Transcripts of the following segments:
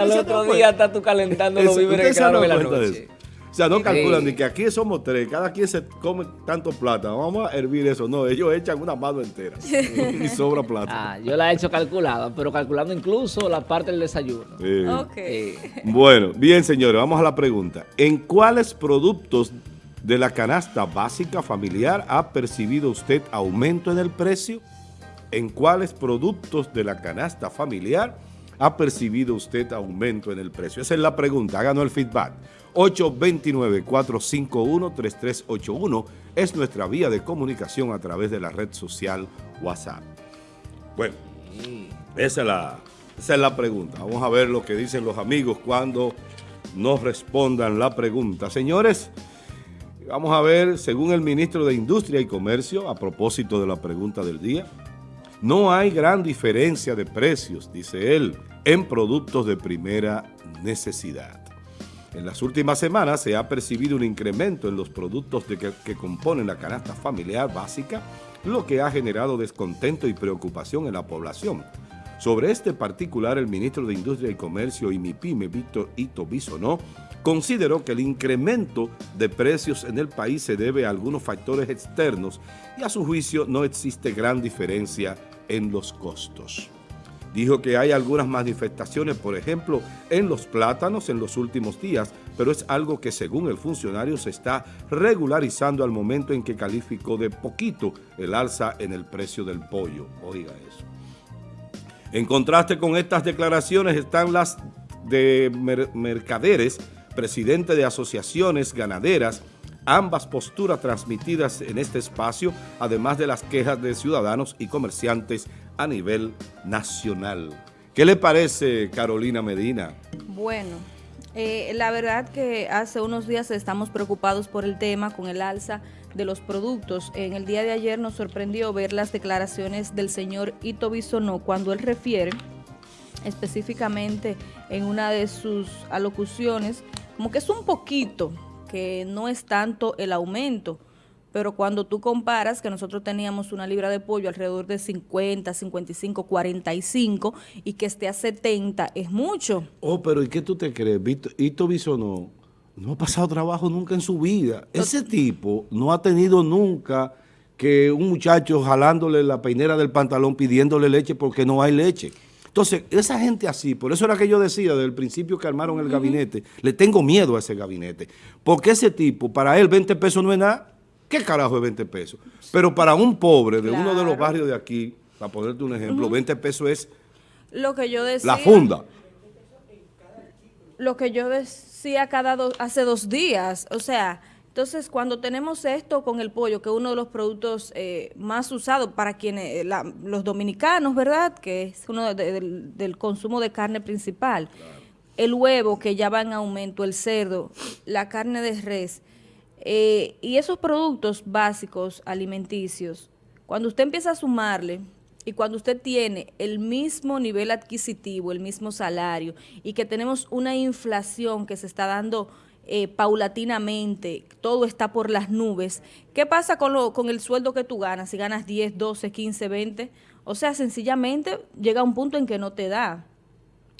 Al otro día estás tú calentando los víveres que de la noche. O sea, no calculan ni que aquí somos tres, cada quien se come tanto plata, vamos a hervir eso. No, ellos echan una mano entera y sobra plata. Ah, yo la he hecho calculada, pero calculando incluso la parte del desayuno. Bueno, bien señores, vamos a la pregunta. ¿En cuáles productos de la canasta básica familiar ha percibido usted aumento en el precio? ¿En cuáles productos de la canasta familiar ha percibido usted aumento en el precio? Esa es la pregunta, háganos el feedback. 829-451-3381 es nuestra vía de comunicación a través de la red social WhatsApp. Bueno, esa es la, esa es la pregunta. Vamos a ver lo que dicen los amigos cuando nos respondan la pregunta. Señores, vamos a ver, según el ministro de Industria y Comercio, a propósito de la pregunta del día, no hay gran diferencia de precios, dice él, en productos de primera necesidad. En las últimas semanas se ha percibido un incremento en los productos que, componen la canasta familiar básica, lo que ha generado descontento y preocupación en la población. Sobre este particular, el ministro de Industria y Comercio y MIPIME, Víctor Ito Bisonó, consideró que el incremento de precios en el país se debe a algunos factores externos y a su juicio no existe gran diferencia en los costos. Dijo que hay algunas manifestaciones, por ejemplo, en los plátanos en los últimos días, pero es algo que según el funcionario se está regularizando al momento en que calificó de poquito el alza en el precio del pollo. Oiga eso. En contraste con estas declaraciones están las de mercaderes, presidente de asociaciones ganaderas, ambas posturas transmitidas en este espacio, además de las quejas de ciudadanos y comerciantes a nivel nacional. ¿Qué le parece, Carolina Medina? Bueno, eh, la verdad que hace unos días estamos preocupados por el tema con el alza de los productos. En el día de ayer nos sorprendió ver las declaraciones del señor Ito Bisonó cuando él refiere específicamente en una de sus alocuciones como que es un poquito, que no es tanto el aumento, pero cuando tú comparas que nosotros teníamos una libra de pollo alrededor de 50, 55, 45 y que esté a 70 es mucho. Oh, pero ¿y qué tú te crees? Ito Bisonó no ha pasado trabajo nunca en su vida. Ese tipo no ha tenido nunca que un muchacho jalándole la peinera del pantalón pidiéndole leche porque no hay leche. Entonces, esa gente así, por eso era que yo decía desde el principio que armaron el gabinete, le tengo miedo a ese gabinete. Porque ese tipo, para él 20 pesos no es nada. ¿Qué carajo es 20 pesos? Pero para un pobre de uno de los barrios de aquí, para ponerte un ejemplo, 20 pesos es lo que yo decía, la funda. Lo que yo decía cada hace dos días, o sea, entonces, cuando tenemos esto con el pollo, que es uno de los productos eh, más usados para quienes, eh, los dominicanos, ¿verdad? Que es uno del, consumo de carne principal. El huevo, que ya va en aumento, el cerdo, la carne de res. Eh, y esos productos básicos alimenticios, cuando usted empieza a sumarle y cuando usted tiene el mismo nivel adquisitivo, el mismo salario y que tenemos una inflación que se está dando eh, paulatinamente, todo está por las nubes. ¿Qué pasa con, lo, con el sueldo que tú ganas? Si ganas 10, 12, 15, 20, o sea, sencillamente llega un punto en que no te da.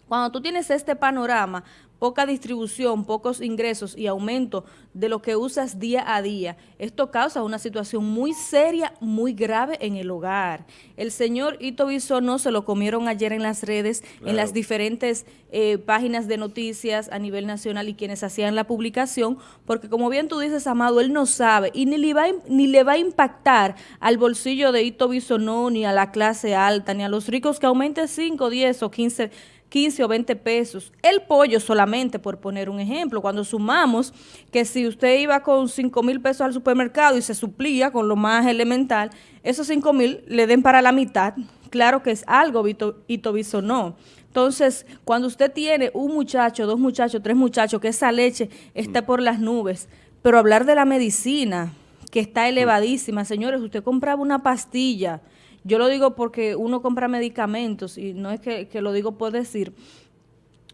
Cuando tú tienes este panorama, poca distribución, pocos ingresos y aumento de lo que usas día a día. Esto causa una situación muy seria, muy grave en el hogar. El señor Ito no se lo comieron ayer en las redes, en las diferentes eh, páginas de noticias a nivel nacional y quienes hacían la publicación, porque como bien tú dices, Amado, él no sabe y ni le va, ni le va a impactar al bolsillo de Ito no, ni a la clase alta, ni a los ricos que aumente 5, 10 o 15 15 o 20 pesos. El pollo solamente, por poner un ejemplo, cuando sumamos que si usted iba con 5 mil pesos al supermercado y se suplía con lo más elemental, esos 5 mil le den para la mitad, claro que es algo, Ito no. Entonces, cuando usted tiene un muchacho, dos muchachos, tres muchachos, que esa leche está por las nubes, pero hablar de la medicina, que está elevadísima, señores, usted compraba una pastilla, yo lo digo porque uno compra medicamentos y no es que, lo digo por decir.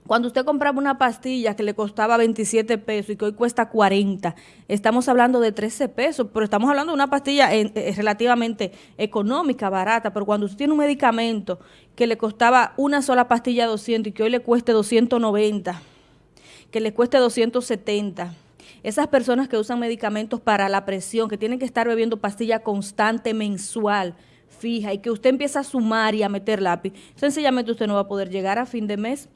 Cuando usted compraba una pastilla que le costaba 27 pesos y que hoy cuesta 40, estamos hablando de 13 pesos, pero estamos hablando de una pastilla eh, relativamente económica, barata, pero cuando usted tiene un medicamento que le costaba una sola pastilla 200 y que hoy le cueste 290, que le cueste 270, esas personas que usan medicamentos para la presión, que tienen que estar bebiendo pastilla constante mensual, fija, y que usted empieza a sumar y a meter lápiz, sencillamente usted no va a poder llegar a fin de mes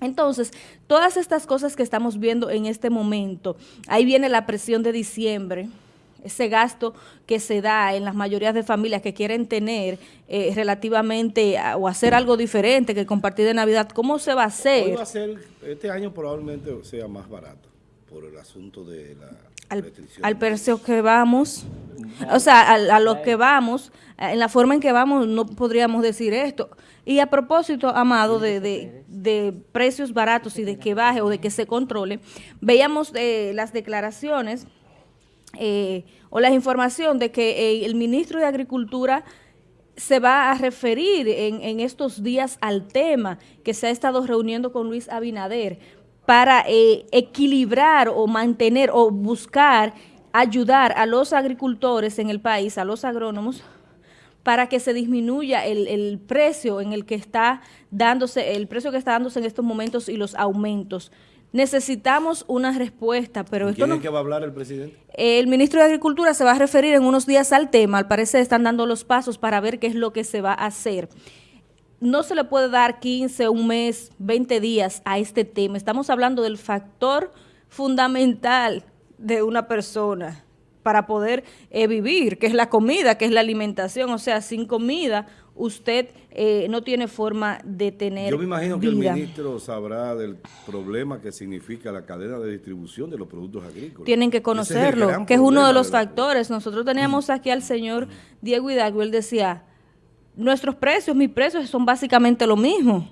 entonces, todas estas cosas que estamos viendo en este momento, ahí viene la presión de diciembre, ese gasto que se da en las mayorías de familias que quieren tener eh, relativamente o hacer algo diferente que compartir de Navidad, ¿cómo se va a hacer? A este año probablemente sea más barato por el asunto de la al, al precio que vamos, o sea, a, lo que vamos, en la forma en que vamos, no podríamos decir esto. Y a propósito, Amado, de, de, precios baratos y de que baje o de que se controle, veíamos eh, las declaraciones eh, o la información de que eh, el ministro de Agricultura se va a referir en, en, estos días al tema que se ha estado reuniendo con Luis Abinader para equilibrar o mantener o buscar ayudar a los agricultores en el país, a los agrónomos, para que se disminuya el, precio en el que está dándose, el precio que está dándose en estos momentos y los aumentos. Necesitamos una respuesta, pero esto ¿Quién no... es que va a hablar el presidente? El ministro de Agricultura se va a referir en unos días al tema, al parecer están dando los pasos para ver qué es lo que se va a hacer. No se le puede dar 15, un mes, 20 días a este tema. Estamos hablando del factor fundamental de una persona para poder eh, vivir, que es la comida, que es la alimentación. O sea, sin comida usted eh, no tiene forma de tener Yo me imagino que el ministro sabrá del problema que significa la cadena de distribución de los productos agrícolas. Tienen que conocerlo, que es uno de los factores. Nosotros teníamos aquí al señor Diego Hidalgo, él decía, nuestros precios, mis precios son básicamente lo mismo.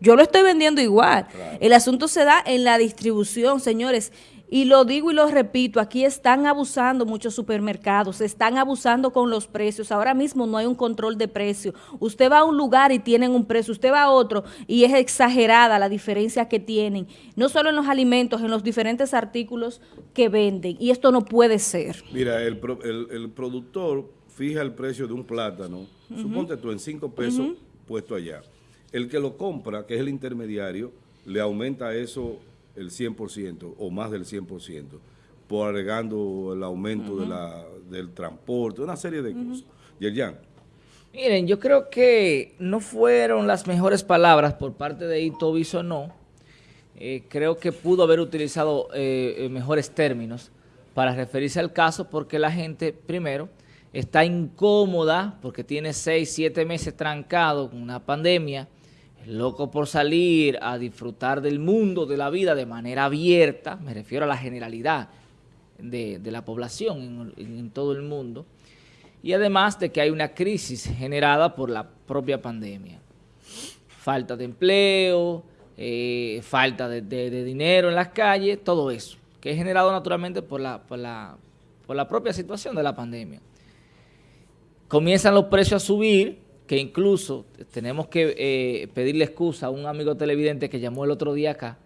Yo lo estoy vendiendo igual. El asunto se da en la distribución, señores. Y lo digo y lo repito, aquí están abusando muchos supermercados, están abusando con los precios. Ahora mismo no hay un control de precio. Usted va a un lugar y tienen un precio, usted va a otro y es exagerada la diferencia que tienen, no solo en los alimentos, en los diferentes artículos que venden. Y esto no puede ser. Mira, el, el, productor fija el precio de un plátano, suponte tú en cinco pesos puesto allá. El que lo compra, que es el intermediario, le aumenta eso el 100% o más del 100%, por agregando el aumento de la, del transporte, una serie de cosas. Yerjan. Miren, yo creo que no fueron las mejores palabras por parte de Ito no. Eh, creo que pudo haber utilizado eh, eh, mejores términos para referirse al caso porque la gente, primero, está incómoda porque tiene seis, siete meses trancado con una pandemia, loco por salir a disfrutar del mundo, de la vida de manera abierta, me refiero a la generalidad de, la población en, todo el mundo, y además de que hay una crisis generada por la propia pandemia. Falta de empleo, eh, falta de, dinero en las calles, todo eso, que es generado naturalmente por la, por la, por la propia situación de la pandemia. Comienzan los precios a subir, que incluso tenemos que eh, pedirle excusa a un amigo televidente que llamó el otro día acá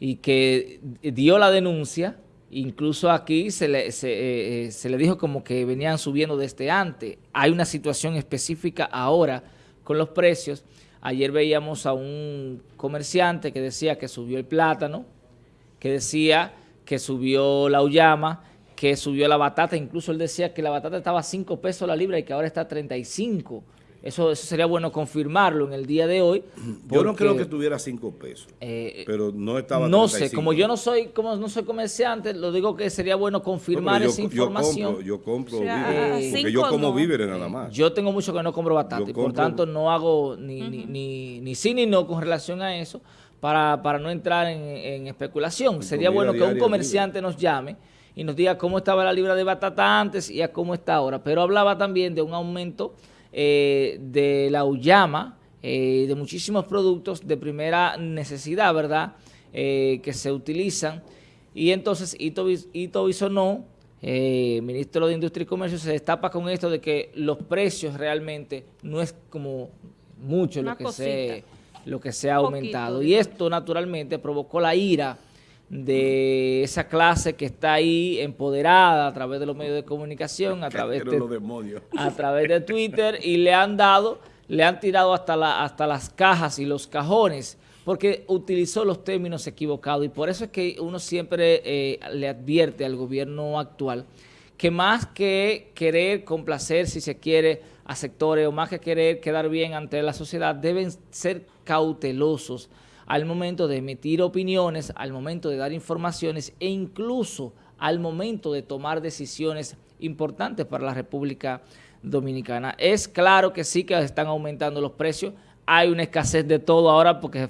y que dio la denuncia, incluso aquí se le, se, eh, se le dijo como que venían subiendo desde antes. Hay una situación específica ahora con los precios. Ayer veíamos a un comerciante que decía que subió el plátano, que decía que subió la uyama, que subió la batata, incluso él decía que la batata estaba a 5 pesos la libra y que ahora está a 35 eso, eso sería bueno confirmarlo en el día de hoy. yo no creo que tuviera cinco pesos, eh, pero no estaba No sé, como yo no soy como no soy comerciante, lo digo que sería bueno confirmar esa información. Yo compro, yo compro víveres, porque yo como víveres nada más. Yo tengo mucho que no compro batata y por tanto no hago ni, ni, ni, sí ni no con relación a eso para, para no entrar en, especulación. sería bueno que un comerciante nos llame y nos diga cómo estaba la libra de batata antes y a cómo está ahora. Pero hablaba también de un aumento eh, de la Uyama, eh, de muchísimos productos de primera necesidad, ¿verdad?, eh, que se utilizan. Y entonces Ito, Ito Bisonó, ministro de Industria y Comercio, se destapa con esto de que los precios realmente no es como mucho lo que se lo que se ha aumentado. y esto naturalmente provocó la ira de esa clase que está ahí empoderada a través de los medios de comunicación, a través de, a través de Twitter y le han dado, le han tirado hasta, la, hasta las cajas y los cajones porque utilizó los términos equivocados. Y por eso es que uno siempre eh, le advierte al gobierno actual que más que querer complacer, si se quiere, a sectores o más que querer quedar bien ante la sociedad, deben ser cautelosos al momento de emitir opiniones, al momento de dar informaciones e incluso al momento de tomar decisiones importantes para la República Dominicana. Es claro que sí que están aumentando los precios, hay una escasez de todo ahora porque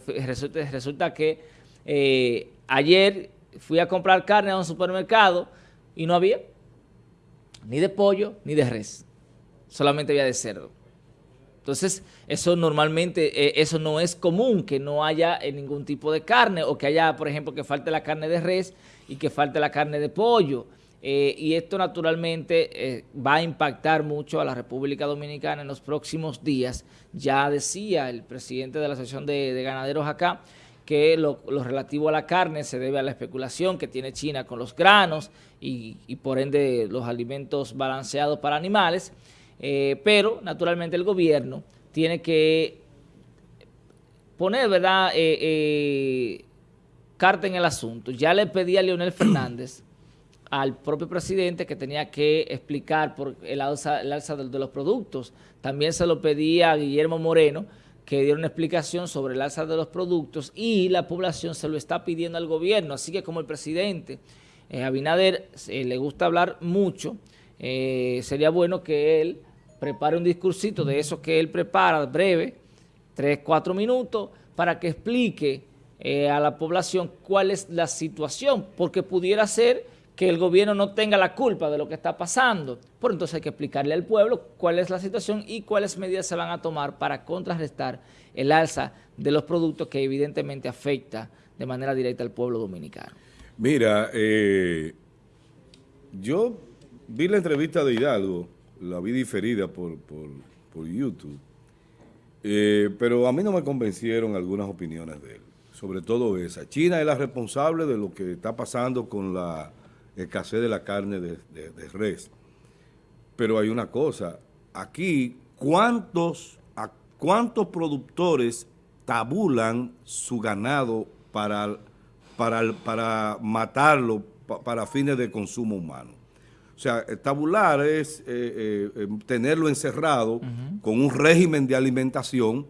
resulta, que eh, ayer fui a comprar carne a un supermercado y no había ni de pollo ni de res, solamente había de cerdo. Entonces, eso normalmente, eh, eso no es común, que no haya eh, ningún tipo de carne o que haya, por ejemplo, que falte la carne de res y que falte la carne de pollo. Eh, y esto naturalmente va a impactar mucho a la República Dominicana en los próximos días. Ya decía el presidente de la Asociación de, Ganaderos acá que lo, relativo a la carne se debe a la especulación que tiene China con los granos y por ende los alimentos balanceados para animales. Eh, pero naturalmente el gobierno tiene que poner, ¿verdad?, eh, eh, carta en el asunto. Ya le pedí a Leonel Fernández, al propio presidente, que tenía que explicar por el alza, el alza de, los productos. También se lo pedí a Guillermo Moreno, que diera una explicación sobre el alza de los productos y la población se lo está pidiendo al gobierno. Así que como el presidente Abinader le gusta hablar mucho, sería bueno que él prepare un discursito de eso que él prepara, breve, tres, cuatro minutos, para que explique eh, a la población cuál es la situación, porque pudiera ser que el gobierno no tenga la culpa de lo que está pasando. Por entonces hay que explicarle al pueblo cuál es la situación y cuáles medidas se van a tomar para contrarrestar el alza de los productos que evidentemente afecta de manera directa al pueblo dominicano. Mira, eh, yo vi la entrevista de Hidalgo la vi diferida por, por, YouTube, eh, pero a mí no me convencieron algunas opiniones de él, sobre todo esa. China es la responsable de lo que está pasando con la escasez de la carne de, res. Pero hay una cosa, aquí, ¿cuántos, ¿cuántos productores tabulan su ganado para, para, para matarlo para fines de consumo humano? O sea, tabular es eh, eh, eh, tenerlo encerrado con un régimen de alimentación,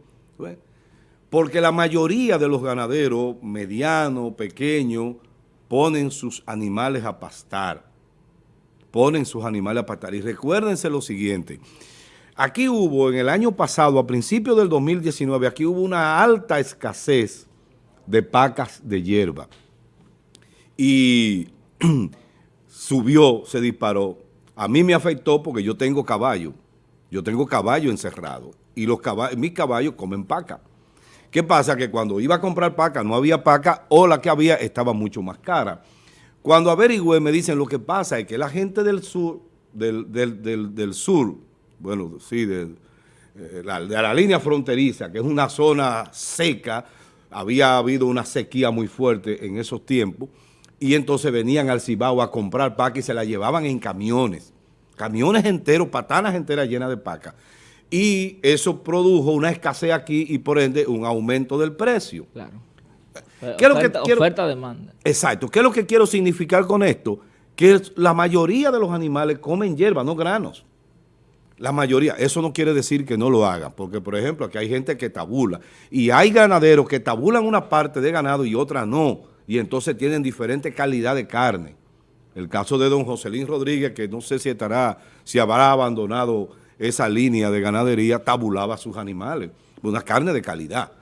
porque la mayoría de los ganaderos, medianos, pequeños, ponen sus animales a pastar. Ponen sus animales a pastar. Y recuérdense lo siguiente, aquí hubo en el año pasado, a principios del 2019, aquí hubo una alta escasez de pacas de hierba. Y subió, se disparó. A mí me afectó porque yo tengo caballo. Yo tengo caballo encerrado. Y los caballos, mis caballos comen paca. ¿Qué pasa? Que cuando iba a comprar paca no había paca o la que había estaba mucho más cara. Cuando averigüé me dicen lo que pasa es que la gente del sur, del, del, sur, bueno, sí, de, eh, la, de la línea fronteriza, que es una zona seca, había habido una sequía muy fuerte en esos tiempos, y entonces venían al Cibao a comprar paca y se la llevaban en camiones, camiones enteros, patanas enteras llenas de paca. Y eso produjo una escasez aquí y por ende un aumento del precio. Claro. ¿Qué oferta, es oferta, demanda. Exacto. ¿Qué es lo que quiero significar con esto? Que la mayoría de los animales comen hierba, no granos. La mayoría. Eso no quiere decir que no lo hagan, porque por ejemplo aquí hay gente que tabula y hay ganaderos que tabulan una parte de ganado y otra no y entonces tienen diferente calidad de carne. El caso de don Joselín Rodríguez, que no sé si estará, si habrá abandonado esa línea de ganadería, tabulaba sus animales, una carne de calidad.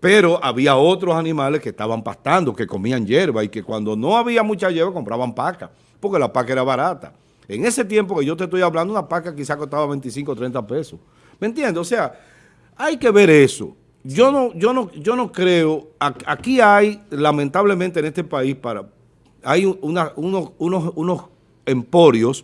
Pero había otros animales que estaban pastando, que comían hierba y que cuando no había mucha hierba compraban paca, porque la paca era barata. En ese tiempo que yo te estoy hablando, una paca quizá costaba 25 o 30 pesos. ¿Me entiendes? O sea, hay que ver eso. Yo no, yo no, yo no creo, aquí hay, lamentablemente en este país, para hay unos, unos, emporios,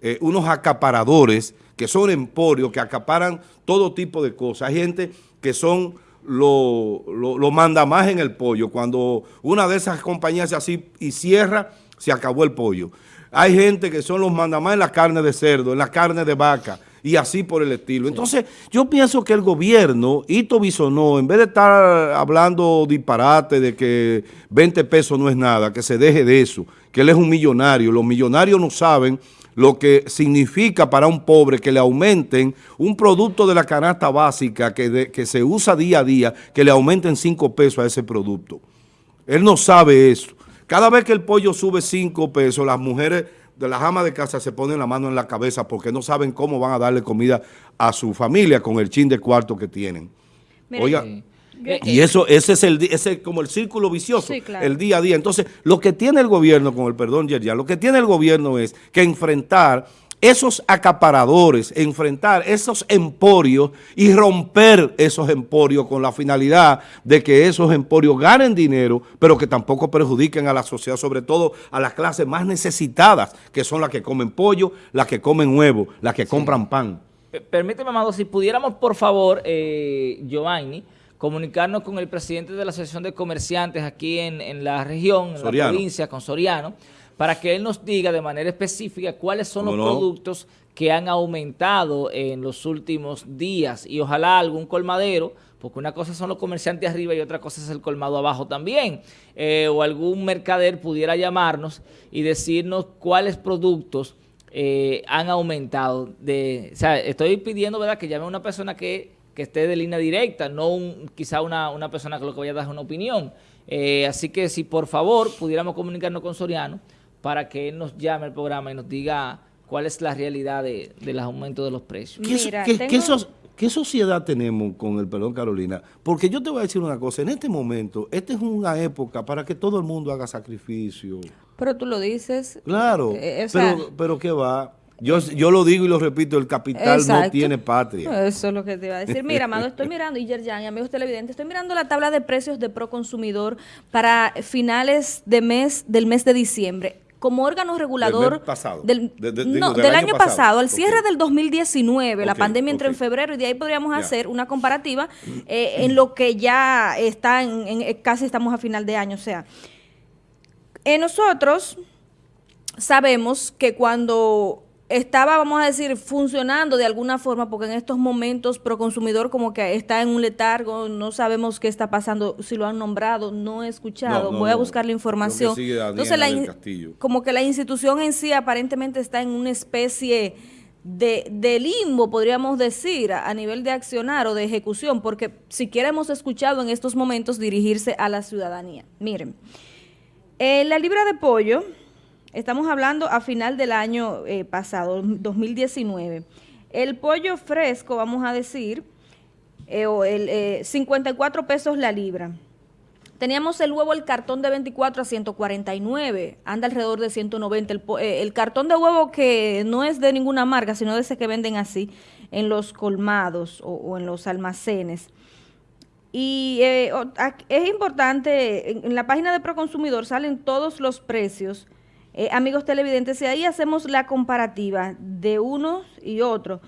eh, unos acaparadores, que son emporios que acaparan todo tipo de cosas. Hay gente que son lo, lo, manda más en el pollo. Cuando una de esas compañías hace así y cierra, se acabó el pollo. Hay gente que son los mandamás en la carne de cerdo, en la carne de vaca y así por el estilo. Entonces, yo pienso que el gobierno, Ito Bisonó, en vez de estar hablando disparate de que 20 pesos no es nada, que se deje de eso, que él es un millonario. Los millonarios no saben lo que significa para un pobre que le aumenten un producto de la canasta básica que, que se usa día a día, que le aumenten 5 pesos a ese producto. Él no sabe eso. Cada vez que el pollo sube 5 pesos, las mujeres de las amas de casa se ponen la mano en la cabeza porque no saben cómo van a darle comida a su familia con el chin de cuarto que tienen. Oiga, y eso ese es el ese como el círculo vicioso, el día a día. Entonces, lo que tiene el gobierno, con el perdón, Yerja, lo que tiene el gobierno es que enfrentar esos acaparadores, enfrentar esos emporios y romper esos emporios con la finalidad de que esos emporios ganen dinero, pero que tampoco perjudiquen a la sociedad, sobre todo a las clases más necesitadas, que son las que comen pollo, las que comen huevo, las que compran pan. Permíteme, Amado, si pudiéramos, por favor, eh, Giovanni, comunicarnos con el presidente de la Asociación de Comerciantes aquí en, la región, en la provincia, con Soriano, para que él nos diga de manera específica cuáles son los productos que han aumentado en los últimos días y ojalá algún colmadero, porque una cosa son los comerciantes arriba y otra cosa es el colmado abajo también, eh, o algún mercader pudiera llamarnos y decirnos cuáles productos eh, han aumentado. De, o sea, estoy pidiendo ¿verdad? que llame a una persona que, esté de línea directa, no un, quizá una, una persona que lo que vaya a dar una opinión. Eh, así que si por favor pudiéramos comunicarnos con Soriano, para que él nos llame al programa y nos diga cuál es la realidad de, del aumento de los precios. ¿Qué, sociedad tenemos con el perdón, Carolina? Porque yo te voy a decir una cosa, en este momento, esta es una época para que todo el mundo haga sacrificio. Pero tú lo dices. Claro, eh, pero, pero ¿qué va? Yo, yo lo digo y lo repito, el capital no tiene patria. Eso es lo que te iba a decir. Mira, Amado, estoy mirando, y Yerjan, y amigos televidentes, estoy mirando la tabla de precios de Proconsumidor para finales de mes del mes de diciembre como órgano regulador del, no, del, año, pasado, al cierre del 2019, la pandemia entró en febrero y de ahí podríamos hacer una comparativa eh, en lo que ya está, en, eh, casi estamos a final de año, o sea, en nosotros sabemos que cuando estaba, vamos a decir, funcionando de alguna forma, porque en estos momentos Proconsumidor como que está en un letargo, no sabemos qué está pasando, si lo han nombrado, no he escuchado, voy a buscar la información. Entonces, como que la institución en sí aparentemente está en una especie de, de limbo, podríamos decir, a, nivel de accionar o de ejecución, porque siquiera hemos escuchado en estos momentos dirigirse a la ciudadanía. Miren, eh, la libra de pollo Estamos hablando a final del año eh, pasado, 2019. El pollo fresco, vamos a decir, eh, el, 54 eh, pesos la libra. Teníamos el huevo, el cartón de 24 a 149, anda alrededor de 190. El, cartón de huevo que no es de ninguna marca, sino de ese que venden así en los colmados o, en los almacenes. Y es importante, en la página de Proconsumidor salen todos los precios eh, amigos televidentes, y ahí hacemos la comparativa de unos y otros.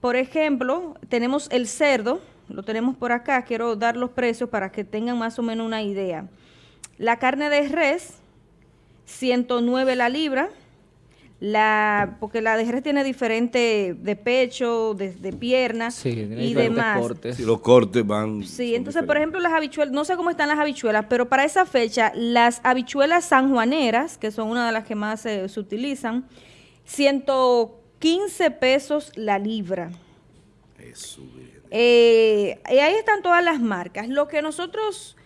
Por ejemplo, tenemos el cerdo, lo tenemos por acá, quiero dar los precios para que tengan más o menos una idea. La carne de res, 109 la libra, la porque la de tiene diferente de pecho, de, de piernas y demás. Cortes. los cortes van. Sí, entonces, por ejemplo, las habichuelas, no sé cómo están las habichuelas, pero para esa fecha, las habichuelas sanjuaneras, que son una de las que más se utilizan, 115 pesos la libra. Eso, eh, y ahí están todas las marcas. Lo que nosotros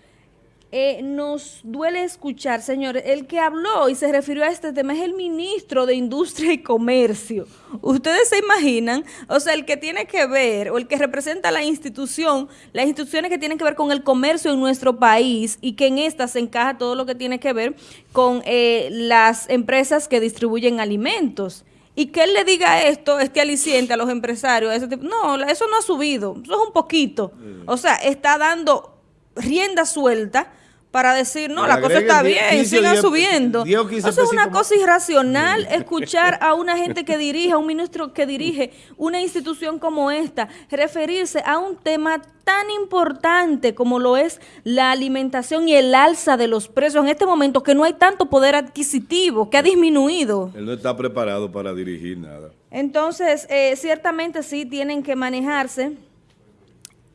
eh, nos duele escuchar, señores, el que habló y se refirió a este tema es el ministro de Industria y Comercio. Ustedes se imaginan, o sea, el que tiene que ver, o el que representa la institución, las instituciones que tienen que ver con el comercio en nuestro país y que en esta se encaja todo lo que tiene que ver con eh, las empresas que distribuyen alimentos. Y que él le diga esto, este aliciente a los empresarios, ese tipo, no, eso no ha subido, eso es un poquito. O sea, está dando rienda suelta para decir, no, la cosa está 10, bien, 15 sigan 10, subiendo. 10 o 15 Eso es una cosa irracional escuchar a una gente que dirige, a un ministro que dirige una institución como esta, referirse a un tema tan importante como lo es la alimentación y el alza de los precios en este momento, que no hay tanto poder adquisitivo, que ha disminuido. Él no está preparado para dirigir nada. Entonces, eh, ciertamente sí tienen que manejarse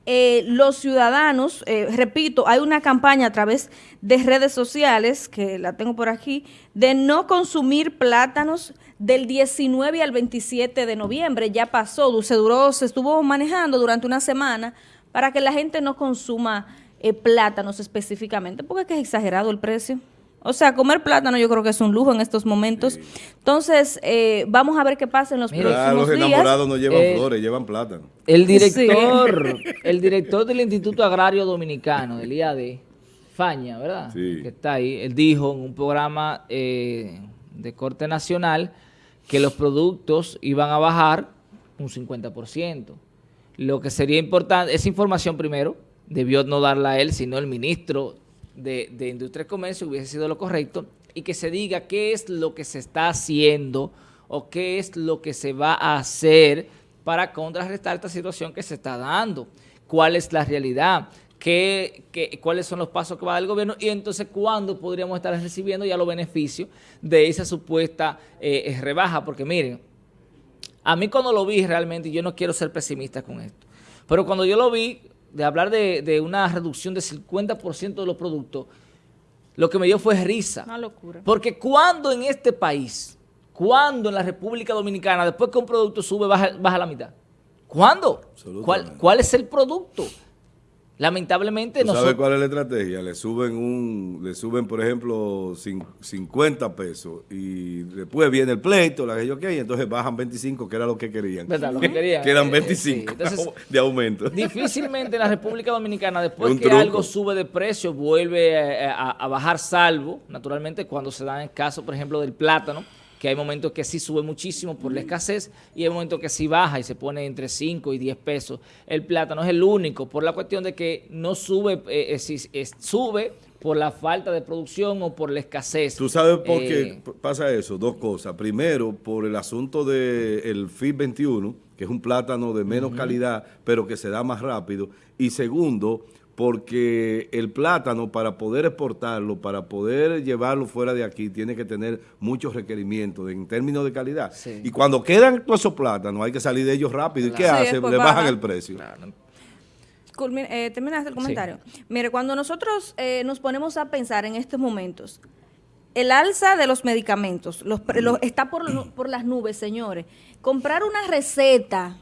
eh, los ciudadanos, eh, repito, hay una campaña a través de redes sociales, que la tengo por aquí, de no consumir plátanos del 19 al 27 de noviembre. Ya pasó, se duró, se estuvo manejando durante una semana para que la gente no consuma eh, plátanos específicamente, porque es exagerado el precio. O sea, comer plátano yo creo que es un lujo en estos momentos. Entonces, eh, vamos a ver qué pasa en los Mira, próximos Ah, los días. enamorados no llevan Eh, flores, llevan plátano. El director, el director del Instituto Agrario Dominicano, del IAD, Faña, ¿verdad? Sí. Que está ahí. Él dijo en un programa eh, de corte nacional que los productos iban a bajar un 50%. Lo que sería importante, esa información primero, debió no darla él, sino el ministro de, de Industria y Comercio, hubiese sido lo correcto, y que se diga qué es lo que se está haciendo o qué es lo que se va a hacer para contrarrestar esta situación que se está dando. ¿Cuál es la realidad? ¿Qué, qué- cuáles son los pasos que va a dar el gobierno? Y entonces, ¿cuándo podríamos estar recibiendo ya los beneficios de esa supuesta eh, eh, rebaja? Porque miren, a mí cuando lo vi realmente, yo no quiero ser pesimista con esto, pero cuando yo lo vi, de hablar de, de una reducción del 50% de los productos, lo que me dio fue risa. Una locura. Porque cuando en este país, cuando en la República Dominicana, después que un producto sube, baja, baja la mitad? ¿Cuándo? ¿Cuál, cuál es el producto? Lamentablemente ¿Tú sabes nosotros... cuál es la estrategia? Le suben, un, le suben por ejemplo, cin- 50 pesos y después viene el pleito, la que yo quería, y entonces bajan 25, que era lo que querían. ¿Verdad? Lo que querían. Quedan Eh, 25 sí. Entonces, de aumento. Difícilmente en la República Dominicana, después que truco. algo sube de precio, vuelve eh, a, a bajar salvo, naturalmente, cuando se da el caso, por ejemplo, del plátano, que hay momentos que sí sube muchísimo por la escasez y hay momentos que sí baja y se pone entre 5 y 10 pesos. El plátano es el único por la cuestión de que no sube, eh, eh, si- es- sube por la falta de producción o por la escasez. ¿Tú sabes por Eh, qué p- pasa eso? Dos cosas. Primero, por el asunto del FIT 21, que es un plátano de menos calidad, pero que se da más rápido. Y segundo, porque el plátano, para poder exportarlo, para poder llevarlo fuera de aquí, tiene que tener muchos requerimientos en términos de calidad. Sí. Y cuando quedan todos esos plátanos, hay que salir de ellos rápido. ¿Y qué. Sí, hace? después Le bajan baja. el precio. Eh, terminaste el comentario. Mire, cuando nosotros eh, nos ponemos a pensar en estos momentos, el alza de los medicamentos los los- está por, por las nubes, señores. Comprar una receta,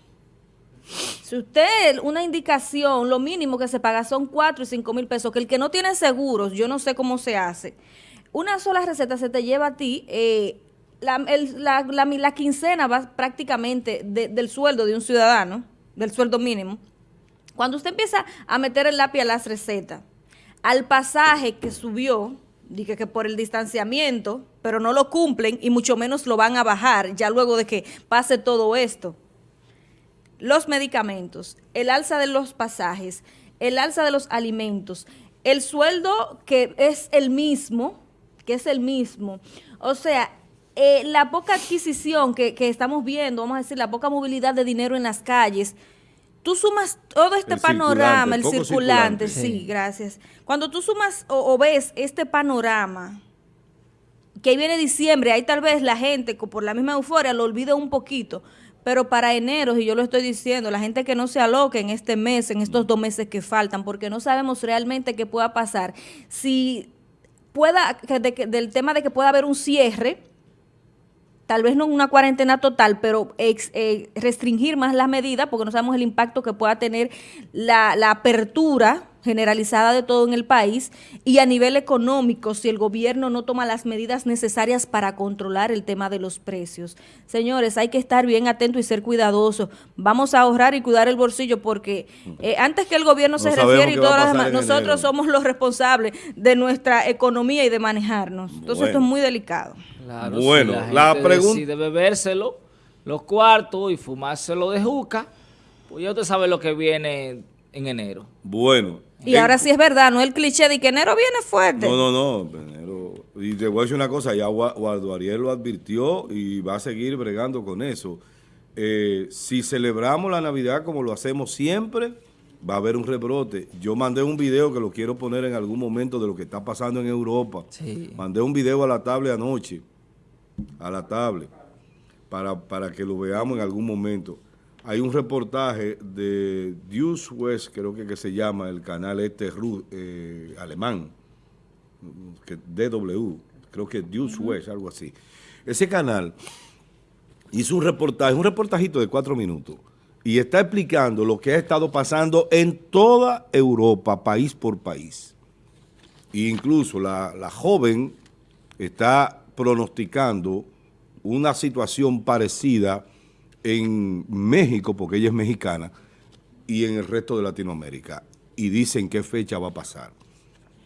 si usted, una indicación, lo mínimo que se paga son 4 y 5 mil pesos, que el que no tiene seguros, yo no sé cómo se hace, una sola receta se te lleva a ti, eh, la, la- la- quincena va prácticamente de- del sueldo de un ciudadano, del sueldo mínimo. Cuando usted empieza a meter el lápiz a las recetas, al pasaje que subió, dije que por el distanciamiento, pero no lo cumplen y mucho menos lo van a bajar ya luego de que pase todo esto. Los medicamentos, el alza de los pasajes, el alza de los alimentos, el sueldo que es el mismo, que es el mismo. O sea, eh, la poca adquisición que, que estamos viendo, vamos a decir, la poca movilidad de dinero en las calles, tú sumas todo este El panorama, circulante, el circulante, circulante. sí, Sí. gracias. Cuando tú sumas o, o ves este panorama, que ahí viene diciembre, ahí tal vez la gente por la misma euforia lo olvida un poquito, pero para enero, y yo lo estoy diciendo, la gente que no se aloque en este mes, en estos dos meses que faltan, porque no sabemos realmente qué pueda pasar. Si pueda, que de que- del tema de que pueda haber un cierre, tal vez no una cuarentena total, pero ex- eh, restringir más las medidas, porque no sabemos el impacto que pueda tener la, la apertura generalizada de todo en el país y a nivel económico si el gobierno no toma las medidas necesarias para controlar el tema de los precios. Señores, hay que estar bien atentos y ser cuidadosos. Vamos a ahorrar y cuidar el bolsillo porque eh, antes que el gobierno No se refiere y lo pasar demás, nosotros enero. somos los responsables de nuestra economía y de manejarnos. Entonces esto es muy delicado. Claro, Bueno, si la gente pregun- decide bebérselo, los cuartos y fumárselo de juca, pues ya usted sabe lo que viene en enero. Bueno. Y ahora sí es verdad, no el cliché de que enero viene fuerte. No, no, no. Enero, y te voy a decir una cosa, ya Guardo Ariel lo advirtió y va a seguir bregando con eso. Eh, si celebramos la Navidad como lo hacemos siempre, va a haber un rebrote. Yo mandé un video que lo quiero poner en algún momento de lo que está pasando en Europa. Mandé un video a la tablet anoche, a la tablet, para, para que lo veamos en algún momento. Hay un reportaje de Deuce West, creo que, que se llama, el canal este eh, alemán, que DW, creo que Deuce West, algo así. Ese canal hizo un reportaje, un reportajito de cuatro minutos, y está explicando lo que ha estado pasando en toda Europa, país por país. E incluso la, la joven está pronosticando una situación parecida en México, porque ella es mexicana, y en el resto de Latinoamérica. Y dicen qué fecha va a pasar.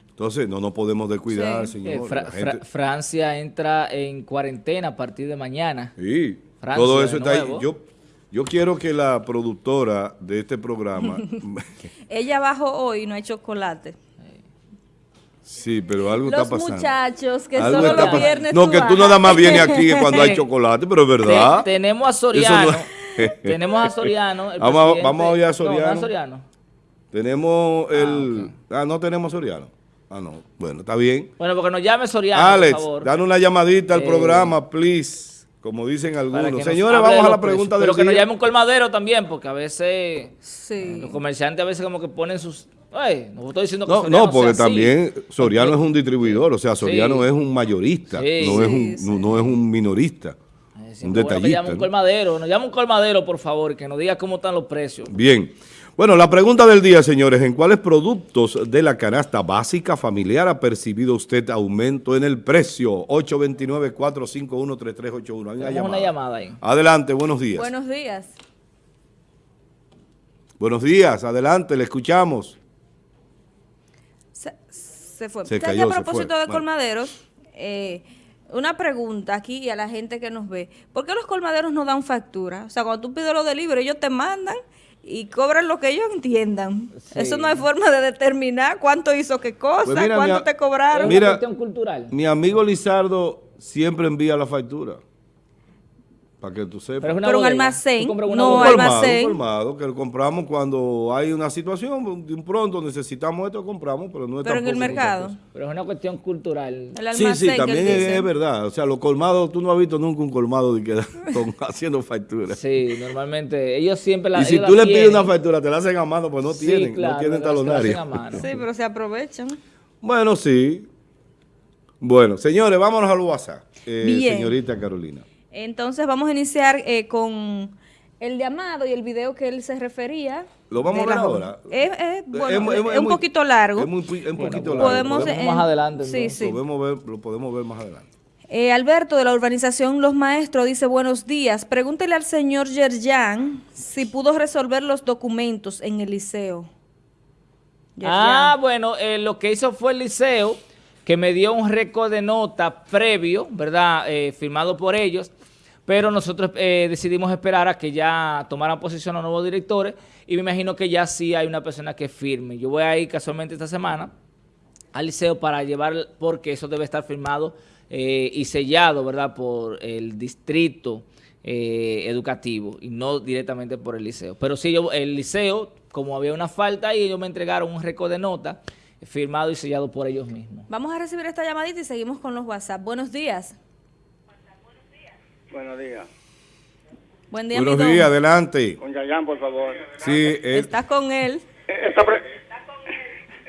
Entonces, no nos podemos descuidar, señor. Eh, Francia entra en cuarentena a partir de mañana. Sí, todo eso está ahí. Yo, yo quiero que la productora de este programa... ella bajó hoy no hay chocolate. Sí, pero algo está pasando. Los muchachos que solo los viernes No, que tú nada más vienes aquí cuando hay chocolate, pero es verdad. tenemos a Soriano. tenemos a Soriano. vamos, a, vamos a oír a Soriano. Tenemos el... Ah, ah no tenemos Soriano. Ah, no. Bueno, está bien. Bueno, porque nos llame Soriano, Alex, por favor. dan una llamadita al programa, please. Como dicen algunos. Señores, vamos a la pregunta del Pero que nos llame un colmadero también, porque a veces los comerciantes a veces como que ponen sus no estoy diciendo que no, no, porque también Soriano es un distribuidor, o sea, Soriano es un mayorista, no, es un, no, es un minorista, un detallista. Bueno, un colmadero, nos llama un colmadero, por favor, que nos diga cómo están los precios. Bien. Bueno, la pregunta del día, señores, ¿en cuáles productos de la canasta básica familiar ha percibido usted aumento en el precio? 829-451-3381. Hay una llamada. una llamada ahí. Adelante, buenos días. Buenos días. Buenos días, adelante, le escuchamos se fue. a propósito de colmaderos, eh, una pregunta aquí a la gente que nos ve. ¿Por qué los colmaderos no dan factura? O sea, cuando tú pides lo de libre, ellos te mandan y cobran lo que ellos entiendan. Eso no hay forma de determinar cuánto hizo qué cosa, pues cuánto te cobraron. Mira, cuestión cultural. Mi amigo Lizardo siempre envía la factura que tú sepas. Pero, un almacén, no almacén. Un colmado, que lo compramos cuando hay una situación, de un pronto necesitamos esto, compramos, pero no es Pero en el mercado. Pero es una cuestión cultural. sí, sí, también es, verdad. O sea, los colmados, tú no has visto nunca un colmado de que haciendo facturas. Sí, normalmente, ellos siempre la Y si tú le pides una factura, te la hacen a mano, pues no tienen, no tienen talonario. Sí, pero se aprovechan. Bueno, sí. Bueno, señores, vámonos al WhatsApp. Eh, señorita Carolina. Entonces vamos a iniciar eh, con el llamado y el video que él se refería. ¿Lo vamos a ver ahora? Es, un poquito largo. Es, muy, un poquito largo. Podemos, más adelante. Sí, sí. Lo, podemos ver, lo podemos ver más adelante. Eh, Alberto de la urbanización Los Maestros dice buenos días. Pregúntele al señor Yerjan si pudo resolver los documentos en el liceo. Ah, bueno, eh, lo que hizo fue el liceo que me dio un récord de nota previo, ¿verdad? firmado por ellos pero nosotros eh, decidimos esperar a que ya tomaran posición los nuevos directores y me imagino que ya sí hay una persona que firme. Yo voy a ir casualmente esta semana al liceo para llevar, porque eso debe estar firmado eh, y sellado, ¿verdad?, por el distrito eh, educativo y no directamente por el liceo. Pero sí, yo, el liceo, como había una falta y ellos me entregaron un récord de nota firmado y sellado por ellos mismos. Vamos a recibir esta llamadita y seguimos con los WhatsApp. Buenos días. Buenos días. Buen día, Buenos días, adelante. Con Yayan, por favor. Sí, Estás con él. Eh,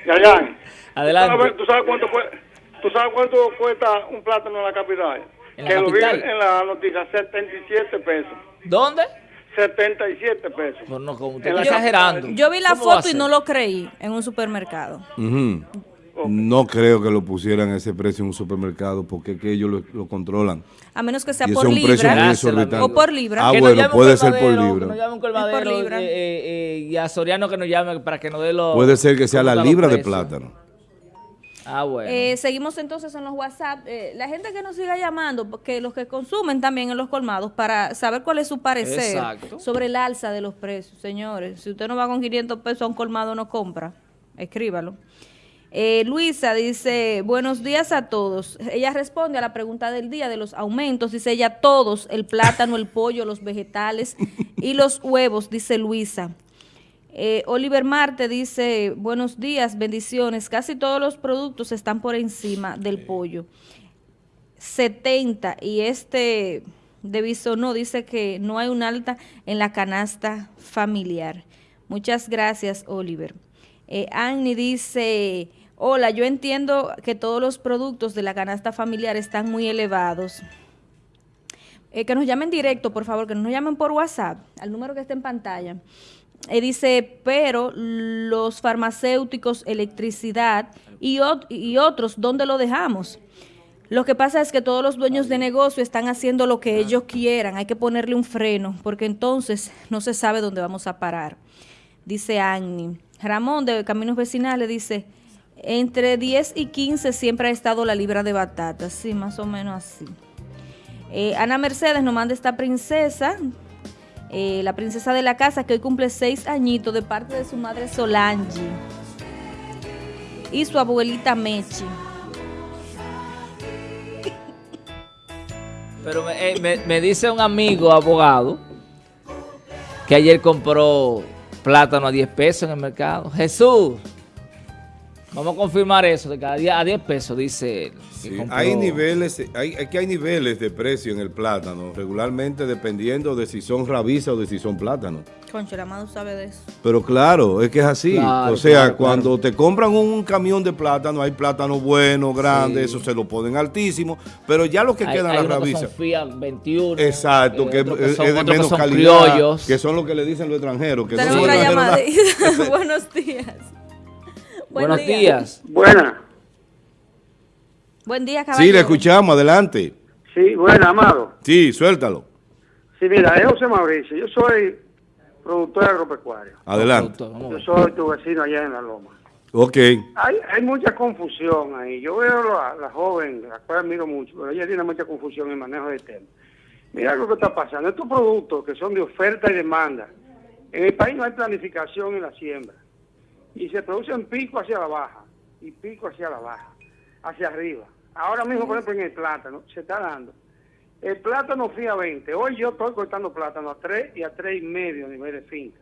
Yayan. Adelante. ¿Tú sabes, cuánto, ¿Tú sabes cuánto cuesta un plátano en la capital? ¿En que lo vi en la noticia, 77 pesos. ¿Dónde? 77 pesos. Pues no, como usted está exagerando. Yo vi la foto y no lo creí en un supermercado. No creo que lo pusieran a ese precio en un supermercado porque es que ellos lo, controlan. A menos que sea por libra. O por libra. Ah, bueno, puede ser por libra. Que nos por libra. Eh, eh, y a Soriano que nos llame para que nos dé los... Puede ser que sea la libra de plátano. Ah, bueno. Eh, seguimos entonces en los WhatsApp. Eh, la gente que nos siga llamando, que los que consumen también en los colmados, para saber cuál es su parecer Exacto. sobre el alza de los precios. Señores, si usted no va con 500 pesos a un colmado, no compra. Escríbalo. Eh, Luisa dice, buenos días a todos. Ella responde a la pregunta del día de los aumentos. Dice ella, todos, el plátano, el pollo, los vegetales y los huevos, dice Luisa. Eh, Oliver Marte dice, buenos días, bendiciones. Casi todos los productos están por encima del pollo. 70 y este de Bisonó dice que no hay un alta en la canasta familiar. Muchas gracias, Oliver. Eh, Annie dice, hola, yo entiendo que todos los productos de la canasta familiar están muy elevados. Eh, que nos llamen directo, por favor, que no nos llamen por WhatsApp, al número que está en pantalla. Eh, dice, pero los farmacéuticos, electricidad y, ot- y otros, ¿dónde lo dejamos? Lo que pasa es que todos los dueños de negocio están haciendo lo que ellos quieran. Hay que ponerle un freno, porque entonces no se sabe dónde vamos a parar. Dice Annie. Ramón de Caminos Vecinales dice, entre 10 y 15 siempre ha estado la libra de batata. Sí, más o menos así. Eh, Ana Mercedes nos manda esta princesa, eh, la princesa de la casa, que hoy cumple seis añitos de parte de su madre Solange y su abuelita Mechi. Pero me, eh, me dice un amigo abogado que ayer compró plátano a 10 pesos en el mercado. Jesús, vamos a confirmar eso, de cada día a 10 pesos, dice él. que Sí, hay niveles, hay, aquí hay niveles de precio en el plátano, regularmente dependiendo de si son rabiza o de si son plátanos. Concho, el amado sabe de eso. Pero claro, es que es así. Claro, o sea, claro, cuando te compran un camión de plátano, hay plátano bueno, grande, Sí. eso se lo ponen altísimo, pero ya lo que Hay- quedan hay las unos que rabizas. son Fiat 21. Exacto, eh, que, son- es de otros que menos son calidad, criollos. que son lo que le dicen los extranjeros. Que no Tenemos son nada. llamadita. Buenos días. Buen Buenos día. días. Buena. Buen día, Sí, caballero. le escuchamos, adelante. Sí, buena, amado. Sí, suéltalo. Sí, mira, es José Mauricio. Yo soy productor agropecuario. Adelante. Yo soy tu vecino allá en La Loma. Ok. Hay, hay mucha confusión ahí. Yo veo a la joven, la cual admiro mucho, pero ella tiene mucha confusión en el manejo del tema. Mira lo que está pasando. Estos productos que son de oferta y demanda, en el país no hay planificación en la siembra. Y se producen pico hacia la baja y pico hacia la baja, hacia arriba. Ahora mismo, por ejemplo, en el plátano, se está dando. El plátano fía 20. Hoy yo estoy cortando plátano a 3 y a 3 y medio a nivel de finca.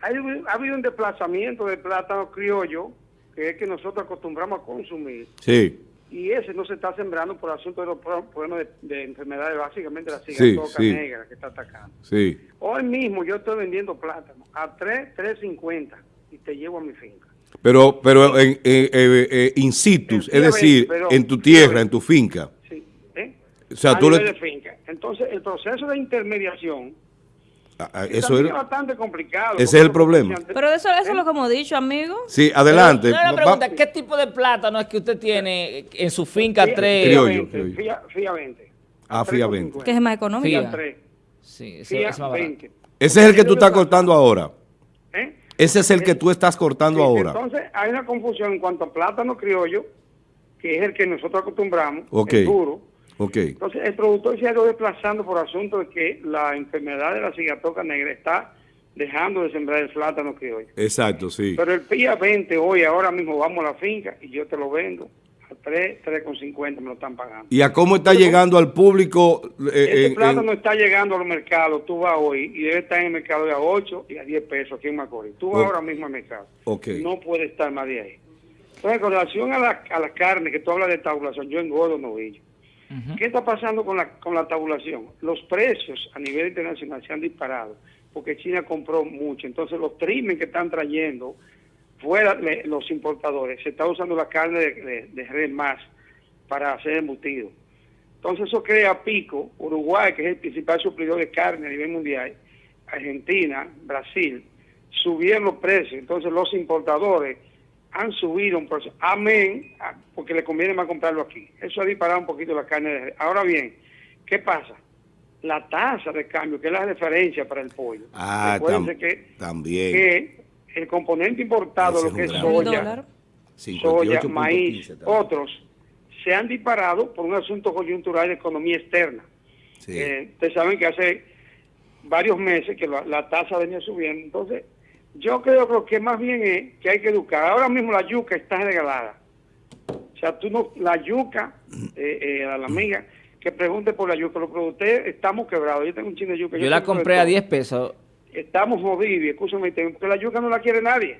Hay, ha habido un desplazamiento de plátano criollo, que es que nosotros acostumbramos a consumir, Sí. y ese no se está sembrando por asunto de los pro- problemas de, de enfermedades, básicamente la Sí, sí. negra que está atacando. Sí. Hoy mismo yo estoy vendiendo plátano a 3, 3.50 y te llevo a mi finca. Pero, pero en, eh, eh, eh, in situ, es decir, 20, pero en tu tierra, 20. en tu finca. Sí, ¿eh? O sea, a tú nivel le- de finca. Entonces, el proceso de intermediación Ah, ah, eso es bastante complicado. Ese es el problema. Pero eso, eso ¿eh? es lo que hemos dicho, amigo. Sí, adelante. Pero, una Va- pregunta, ¿qué tipo de plátano es que usted tiene en su finca Fía- 3? Fía Criollo, 20, criollo. Fía, fía 20. Ah, fía 20. Que es más económico. Fía. Fía 3. Sí, ese, Fía ese es más barato. 20. Ese es el que tú estás cortando ahora. ¿Eh? Ese es el que tú estás cortando Sí, ahora. Entonces, hay una confusión en cuanto a plátano criollo, que es el que nosotros acostumbramos, Ok. el duro. Ok. Entonces, el productor se ha ido desplazando por asunto de que la enfermedad de la cigatoca negra está dejando de sembrar el plátano criollo. Exacto, sí. Pero el PIA 20 hoy, ahora mismo vamos a la finca y yo te lo vendo 3, 3,50 me lo están pagando. ¿Y a cómo está llegando al público? eh, Este en- plátano en- está llegando al mercado, tú vas hoy y debe estar en el mercado de a 8 y a 10 pesos aquí en Macorís. Tú vas ahora mismo al mercado. No puede estar más de ahí. Entonces, con relación a la, a la carne, que tú hablas de tabulación, yo engordo novillo. ¿Qué está pasando con la, con la tabulación? Los precios a nivel internacional se han disparado porque China compró mucho. Entonces, los trimen que están trayendo fuera de los importadores, se está usando la carne de, de, de res más para hacer embutido. Entonces, eso crea pico. Uruguay, que es el principal suplidor de carne a nivel mundial, Argentina, Brasil, subieron los precios. Entonces, los importadores han subido un precio. Amén, porque le conviene más comprarlo aquí. Eso ha disparado un poquito la carne. de res. Ahora bien, ¿qué pasa? La tasa de cambio, que es la referencia para el pollo. Ah, tam- que, también. que el componente importado, lo que es soya, soya, 58.15 maíz, otros, se han disparado por un asunto coyuntural de economía externa. Sí. Eh, ustedes saben que hace varios meses que la, la tasa venía subiendo. Entonces, yo creo que lo que más bien es que hay que educar. Ahora mismo la yuca está regalada. O sea, tú no, la yuca, eh, eh, a la amiga que pregunte por la yuca, los productores estamos quebrados. Yo tengo un chino de yuca. Yo la compro de compré a todo. 10 pesos. Estamos jodidos, y escúchame, porque la yuca no la quiere nadie.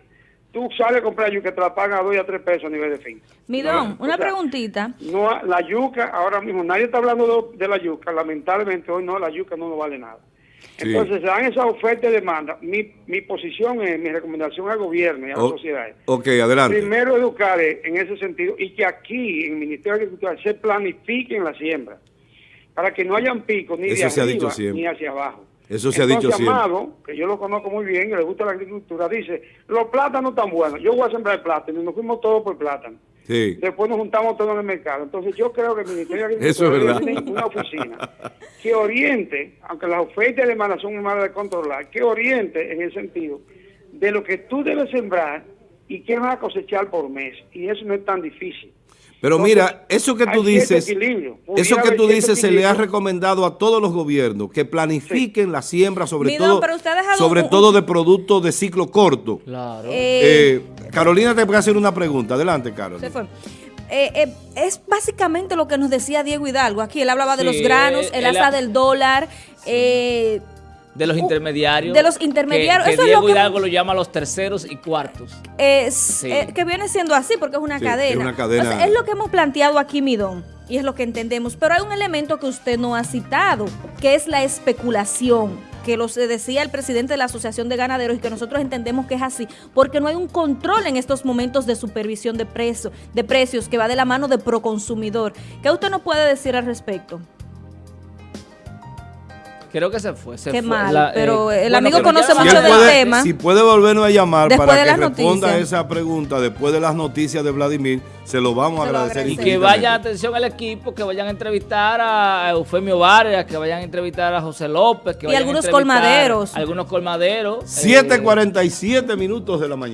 Tú sales a comprar yuca, te la pagan a 2 y a 3 pesos a nivel de fin. Midón, No, una o sea, preguntita. No, la yuca, ahora mismo, nadie está hablando de, de la yuca. Lamentablemente hoy no, la yuca no nos vale nada. Sí. Entonces se dan esas ofertas y demandas. Mi, mi posición es, mi recomendación al gobierno y a las O- sociedades. ok, adelante. Primero educar en ese sentido y que aquí en el Ministerio de Agricultura se planifiquen la siembra para que no hayan picos ni Eso de se ha arriba ni hacia abajo. Eso se ha dicho siempre. Amado, que yo lo conozco muy bien, que le gusta la agricultura, dice, los plátanos están buenos, yo voy a sembrar plátano y nos fuimos todos por plátano. Sí. Después nos juntamos todos en el mercado. Entonces yo creo que el Ministerio de Agricultura es tener una oficina que oriente, aunque las ofertas de demanda son muy malas de controlar, que oriente en el sentido de lo que tú debes sembrar y qué vas a cosechar por mes. Y eso no es tan difícil. Pero Entonces, mira, eso que tú dices, eso que tú dices se le ha recomendado a todos los gobiernos que planifiquen la siembra, sobre todo, sobre un- todo de productos de ciclo corto. Claro. Eh, Eh, Carolina te puede hacer una pregunta. Adelante, Carolina. Se fue. Eh, eh, es básicamente lo que nos decía Diego Hidalgo aquí. Él hablaba de Sí, los granos, él- el asa ha- del dólar, eh, de los uh, intermediarios. de los intermediarios. Que, que Eso es Diego lo que- Hidalgo lo llama los terceros y cuartos. es, Sí. eh, que viene siendo así porque es una Sí, cadena. es una cadena. Es lo que hemos planteado aquí, Midón, y es lo que entendemos. Pero hay un elemento que usted no ha citado, que es la especulación que lo se decía el presidente de la Asociación de Ganaderos y que nosotros entendemos que es así, porque no hay un control en estos momentos de supervisión de, precio, de precios que va de la mano de proconsumidor. ¿Qué usted nos puede decir al respecto? Creo que se fue. se Qué fue. mal, pero el bueno, amigo conoce ya- Si mucho él del puede, tema. si puede volvernos a llamar Después para que responda noticias. esa pregunta después de las noticias de Vladimir, se lo vamos a lo agradecer. Y que vaya atención al equipo, que vayan a entrevistar a Eufemio Vargas, que vayan a entrevistar a José López, que Y vayan algunos colmaderos. Algunos colmaderos. eh, 7.47 minutos de la mañana.